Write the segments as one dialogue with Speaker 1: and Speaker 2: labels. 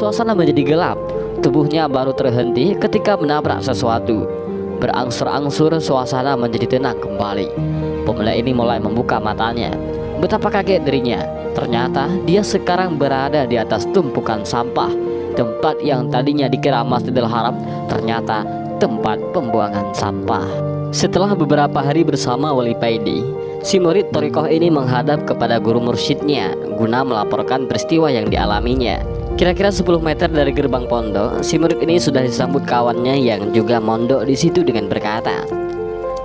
Speaker 1: Suasana menjadi gelap. Tubuhnya baru terhenti ketika menabrak sesuatu. Berangsur-angsur suasana menjadi tenang kembali. Pemuda ini mulai membuka matanya. Betapa kaget dirinya. Ternyata dia sekarang berada di atas tumpukan sampah. Tempat yang tadinya dikira Masjidil Haram ternyata tempat pembuangan sampah. Setelah beberapa hari bersama Wali Paidi, si murid Torikoh ini menghadap kepada guru mursyidnya guna melaporkan peristiwa yang dialaminya. Kira-kira 10 meter dari gerbang pondok, si murid ini sudah disambut kawannya yang juga mondok di situ dengan berkata,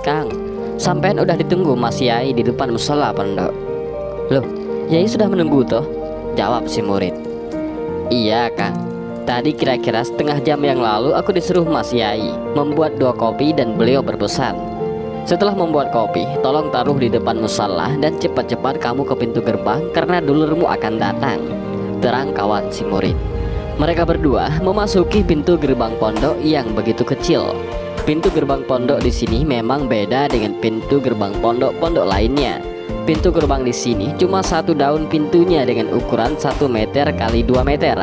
Speaker 1: "Kang, sampean udah ditunggu Mas Yai di depan musola pondok." "Loh, Yai sudah menunggu toh?" jawab si murid. "Iya, Kang. Tadi kira-kira setengah jam yang lalu aku disuruh Mas Yai membuat dua kopi dan beliau berpesan Setelah membuat kopi, tolong taruh di depan musalah dan cepat-cepat kamu ke pintu gerbang karena dulurmu akan datang Terang kawan si murid Mereka berdua memasuki pintu gerbang pondok yang begitu kecil Pintu gerbang pondok di sini memang beda dengan pintu gerbang pondok-pondok lainnya Pintu gerbang di sini cuma satu daun pintunya dengan ukuran 1 meter kali 2 meter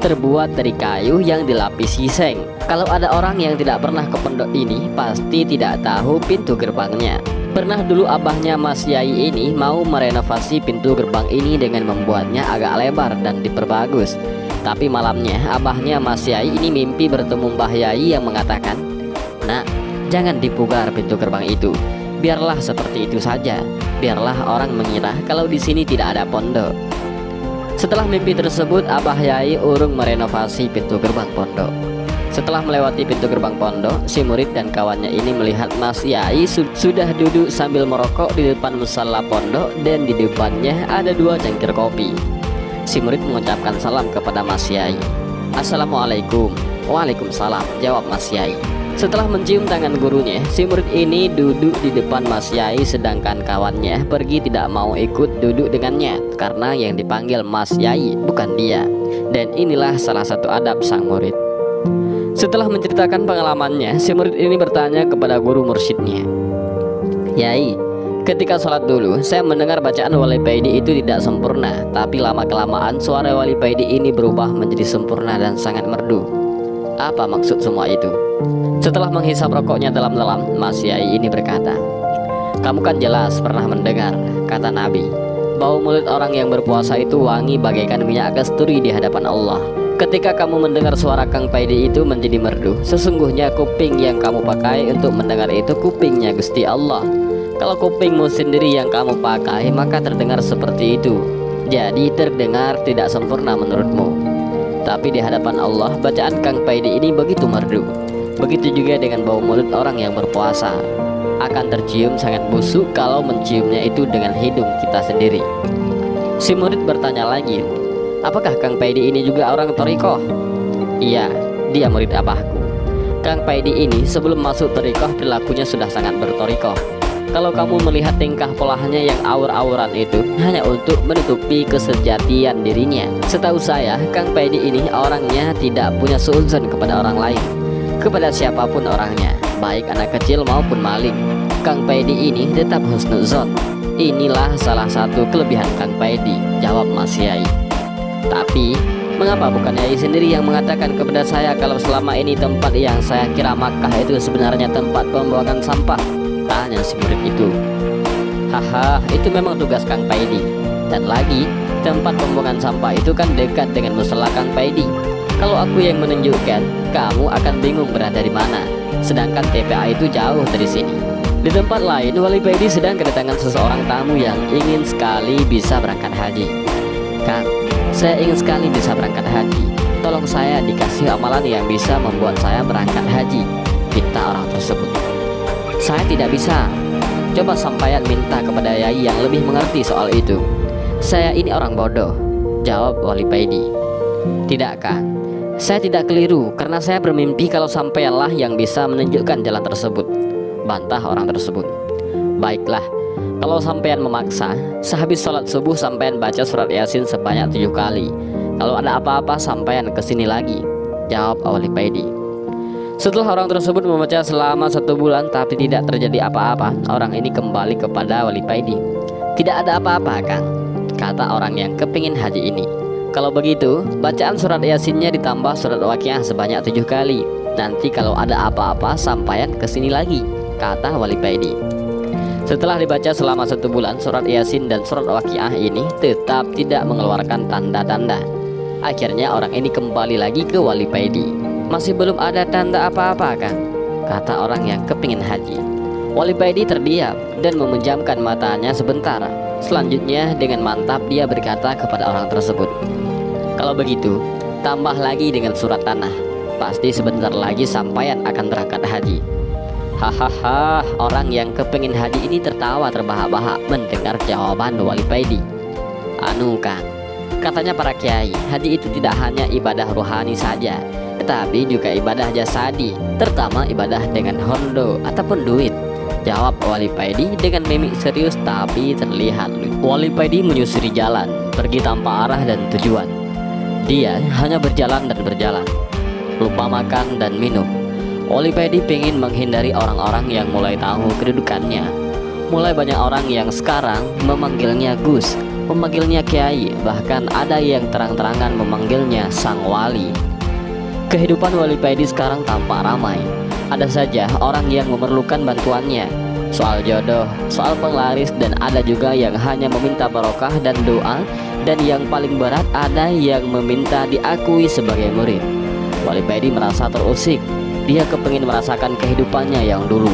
Speaker 1: terbuat dari kayu yang dilapisi seng. Kalau ada orang yang tidak pernah ke pondok ini, pasti tidak tahu pintu gerbangnya. Pernah dulu abahnya Mas Yai ini mau merenovasi pintu gerbang ini dengan membuatnya agak lebar dan diperbagus. Tapi malamnya abahnya Mas Yai ini mimpi bertemu Mbah Yai yang mengatakan, Nah, jangan dipugar pintu gerbang itu. Biarlah seperti itu saja. Biarlah orang mengira kalau di sini tidak ada pondok. Setelah mimpi tersebut, Abah Yai urung merenovasi pintu gerbang pondok. Setelah melewati pintu gerbang pondok, si murid dan kawannya ini melihat Mas Yai su sudah duduk sambil merokok di depan musala pondok dan di depannya ada dua cangkir kopi. Si murid mengucapkan salam kepada Mas Yai. Assalamualaikum. Waalaikumsalam, jawab Mas Yai. Setelah mencium tangan gurunya, si murid ini duduk di depan Mas Yai sedangkan kawannya pergi tidak mau ikut duduk dengannya karena yang dipanggil Mas Yai bukan dia. Dan inilah salah satu adab sang murid. Setelah menceritakan pengalamannya, si murid ini bertanya kepada guru mursyidnya. Yai, ketika sholat dulu, saya mendengar bacaan wali paidi itu tidak sempurna, tapi lama-kelamaan suara wali paidi ini berubah menjadi sempurna dan sangat merdu. Apa maksud semua itu? Setelah menghisap rokoknya dalam-dalam, Mas Yai ini berkata, Kamu kan jelas pernah mendengar, kata Nabi, bau mulut orang yang berpuasa itu wangi bagaikan minyak kasturi di hadapan Allah. Ketika kamu mendengar suara Kang Paidi itu menjadi merdu, sesungguhnya kuping yang kamu pakai untuk mendengar itu kupingnya Gusti Allah. Kalau kupingmu sendiri yang kamu pakai, maka terdengar seperti itu. Jadi terdengar tidak sempurna menurutmu. Tapi di hadapan Allah, bacaan Kang Paidi ini begitu merdu. Begitu juga dengan bau mulut orang yang berpuasa Akan tercium sangat busuk kalau menciumnya itu dengan hidung kita sendiri Si murid bertanya lagi Apakah Kang Paidi ini juga orang Toriko? Iya, dia murid abahku Kang Paidi ini sebelum masuk Toriko perilakunya sudah sangat bertoriko kalau kamu melihat tingkah polanya yang aur-auran itu hanya untuk menutupi kesejatian dirinya. Setahu saya, Kang Paidi ini orangnya tidak punya seuzon kepada orang lain kepada siapa pun orangnya, baik anak kecil maupun maling. Kang Paidi ini tetap husnuzon. Inilah salah satu kelebihan Kang Paidi, jawab Mas Yai. Tapi, mengapa bukan Yai sendiri yang mengatakan kepada saya kalau selama ini tempat yang saya kira Makkah itu sebenarnya tempat pembuangan sampah? Tanya si murid itu. Haha, itu memang tugas Kang Paidi. Dan lagi, tempat pembuangan sampah itu kan dekat dengan musola Kang Paidi. Kalau aku yang menunjukkan, kamu akan bingung berada di mana. Sedangkan TPA itu jauh dari sini. Di tempat lain, Wali Baidi sedang kedatangan seseorang tamu yang ingin sekali bisa berangkat haji. Kang, saya ingin sekali bisa berangkat haji. Tolong saya dikasih amalan yang bisa membuat saya berangkat haji. Kita orang tersebut. Saya tidak bisa. Coba sampaian minta kepada Yai yang lebih mengerti soal itu. Saya ini orang bodoh. Jawab Wali Paidi. Tidak, Kang. Saya tidak keliru karena saya bermimpi kalau sampailah yang bisa menunjukkan jalan tersebut. Bantah orang tersebut. Baiklah, kalau sampean memaksa, sehabis sholat subuh sampean baca surat yasin sebanyak tujuh kali. Kalau ada apa-apa sampean ke sini lagi. Jawab Awali Paidi. Setelah orang tersebut membaca selama satu bulan tapi tidak terjadi apa-apa, orang ini kembali kepada Wali Paidi. Tidak ada apa-apa, Kang, kata orang yang kepingin haji ini. Kalau begitu, bacaan surat Yasinnya ditambah surat Waqiah sebanyak tujuh kali. Nanti kalau ada apa-apa, sampaian ke sini lagi, kata Wali Paidi. Setelah dibaca selama satu bulan, surat Yasin dan surat Waqiah ini tetap tidak mengeluarkan tanda-tanda. Akhirnya orang ini kembali lagi ke Wali Paidi. Masih belum ada tanda apa-apa kan? Kata orang yang kepingin haji. Wali Paidi terdiam dan memejamkan matanya sebentar. Selanjutnya dengan mantap dia berkata kepada orang tersebut, kalau begitu, tambah lagi dengan surat tanah. Pasti sebentar lagi sampaian akan berangkat haji. Hahaha, orang yang kepingin haji ini tertawa terbahak-bahak mendengar jawaban Wali Paidi. Anu kan, katanya para kiai, haji itu tidak hanya ibadah rohani saja, tetapi juga ibadah jasadi, terutama ibadah dengan hondo ataupun duit. Jawab Wali Paidi dengan mimik serius tapi terlihat Wali Paidi menyusuri jalan, pergi tanpa arah dan tujuan. Dia hanya berjalan dan berjalan Lupa makan dan minum Olipedi ingin menghindari orang-orang yang mulai tahu kedudukannya. Mulai banyak orang yang sekarang memanggilnya Gus Memanggilnya Kiai Bahkan ada yang terang-terangan memanggilnya Sang Wali. Kehidupan Wali Pedi sekarang tampak ramai. Ada saja orang yang memerlukan bantuannya. Soal jodoh, soal penglaris dan ada juga yang hanya meminta barokah dan doa dan yang paling berat ada yang meminta diakui sebagai murid. Wali Paidi merasa terusik dia kepingin merasakan kehidupannya yang dulu.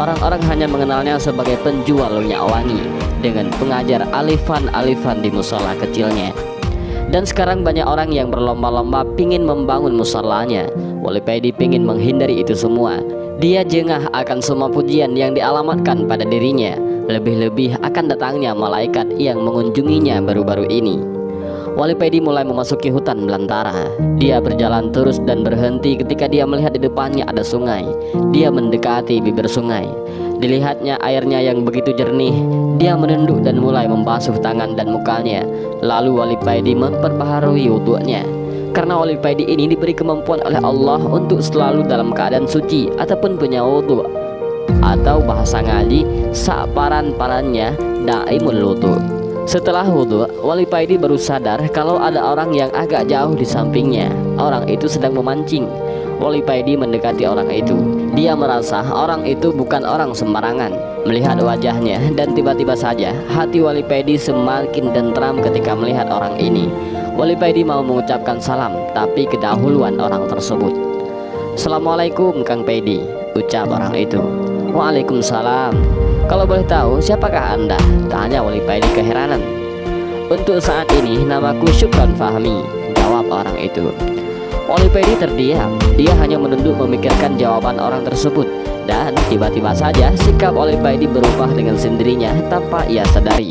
Speaker 1: Orang-orang hanya mengenalnya sebagai penjual minyak wangi dengan pengajar alifan-alifan di musola kecilnya. Dan sekarang banyak orang yang berlomba-lomba pingin membangun musolanya. Wali Paidi pingin menghindari itu semua. Dia jengah akan semua pujian yang dialamatkan pada dirinya. Lebih-lebih akan datangnya malaikat yang mengunjunginya baru-baru ini Wali Pedi mulai memasuki hutan belantara Dia berjalan terus dan berhenti ketika dia melihat di depannya ada sungai. Dia mendekati bibir sungai. Dilihatnya airnya yang begitu jernih Dia menunduk dan mulai membasuh tangan dan mukanya. Lalu Wali Pedi memperbaharui wudhunya karena Wali Pedi ini diberi kemampuan oleh Allah untuk selalu dalam keadaan suci ataupun punya wudhu atau bahasa ngaji saparan-parannya daimul wudu. Setelah wudhu, Wali Paidi baru sadar kalau ada orang yang agak jauh di sampingnya. Orang itu sedang memancing. Wali Paidi mendekati orang itu. Dia merasa orang itu bukan orang sembarangan. Melihat wajahnya dan tiba-tiba saja hati Wali Paidi semakin tentram ketika melihat orang ini. Wali Paidi mau mengucapkan salam, tapi kedahuluan orang tersebut. Assalamualaikum Kang Paidi, ucap orang itu. Waalaikumsalam. Kalau boleh tahu siapakah anda? Tanya Wali Paidi keheranan. Untuk saat ini namaku Syukran Fahmi Jawab orang itu. Wali Paidi terdiam. Dia hanya menunduk memikirkan jawaban orang tersebut. Dan tiba-tiba saja sikap Wali Paidi berubah dengan sendirinya tanpa ia sadari